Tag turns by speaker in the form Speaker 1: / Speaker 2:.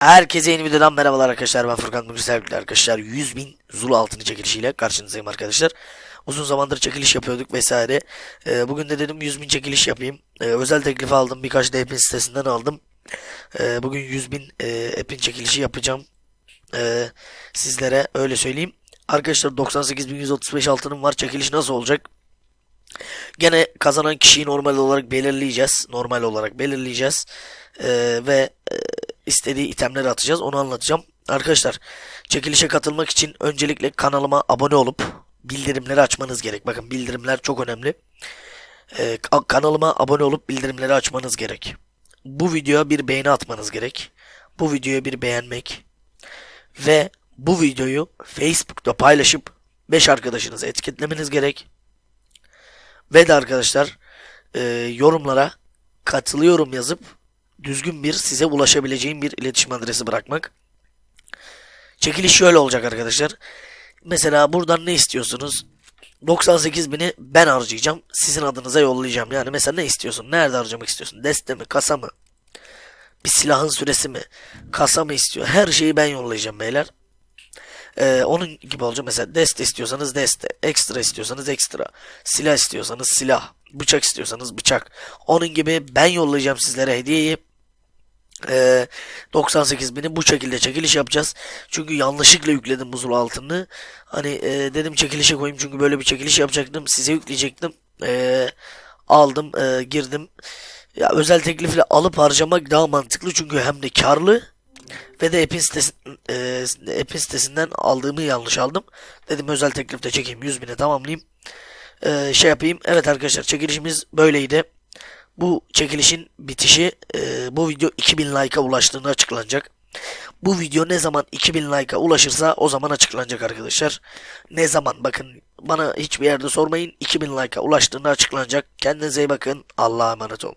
Speaker 1: Herkese yeni videodan merhabalar arkadaşlar. Ben Furkan bugün sevgili arkadaşlar. 100 bin Zulu altını çekilişiyle karşınızdayım arkadaşlar. Uzun zamandır çekiliş yapıyorduk vesaire. Ee, Bugün de dedim 100 bin çekiliş yapayım. Ee, Özel teklif aldım. Birkaç da sitesinden aldım. Ee, Bugün 100 bin e, app'in çekilişi yapacağım. Ee, Sizlere öyle söyleyeyim. Arkadaşlar 98.135 altınım var. Çekiliş nasıl olacak? Gene kazanan kişiyi normal olarak belirleyeceğiz. Normal olarak belirleyeceğiz. Ee, ve e, istediği itemleri atacağız. Onu anlatacağım. Arkadaşlar çekilişe katılmak için öncelikle kanalıma abone olup bildirimleri açmanız gerek. Bakın bildirimler çok önemli. Ee, ka- kanalıma abone olup bildirimleri açmanız gerek. Bu videoya bir beğeni atmanız gerek. Bu videoya bir beğenmek. Ve bu videoyu Facebook'ta paylaşıp 5 arkadaşınızı etiketlemeniz gerek. Ve de arkadaşlar e, yorumlara katılıyorum yazıp düzgün bir size ulaşabileceğim bir iletişim adresi bırakmak. Çekiliş şöyle olacak arkadaşlar. Mesela buradan ne istiyorsunuz? 98 bini ben harcayacağım. Sizin adınıza yollayacağım. Yani mesela ne istiyorsun? Nerede harcamak istiyorsun? Deste mi? Kasa mı? Bir silahın süresi mi? Kasa mı istiyor? Her şeyi ben yollayacağım beyler. Ee, onun gibi olacak. Mesela deste istiyorsanız deste. Ekstra istiyorsanız ekstra. Silah istiyorsanız silah. Bıçak istiyorsanız bıçak. Onun gibi ben yollayacağım sizlere hediyeyi. Ee, 98 bini bu şekilde çekiliş yapacağız. Çünkü yanlışlıkla yükledim buzul altını. Hani e, dedim çekilişe koyayım çünkü böyle bir çekiliş yapacaktım. Size yükleyecektim. Ee, aldım, e, girdim. Ya özel teklifle alıp harcamak daha mantıklı çünkü hem de karlı ve de app'in, sitesi, e, app'in sitesinden aldığımı yanlış aldım. Dedim özel teklifte çekeyim 100 bine tamamlayayım. E, şey yapayım. Evet arkadaşlar çekilişimiz böyleydi. Bu çekilişin bitişi e, bu video 2000 like'a ulaştığında açıklanacak. Bu video ne zaman 2000 like'a ulaşırsa o zaman açıklanacak arkadaşlar. Ne zaman bakın bana hiçbir yerde sormayın. 2000 like'a ulaştığında açıklanacak. Kendinize iyi bakın. Allah'a emanet olun.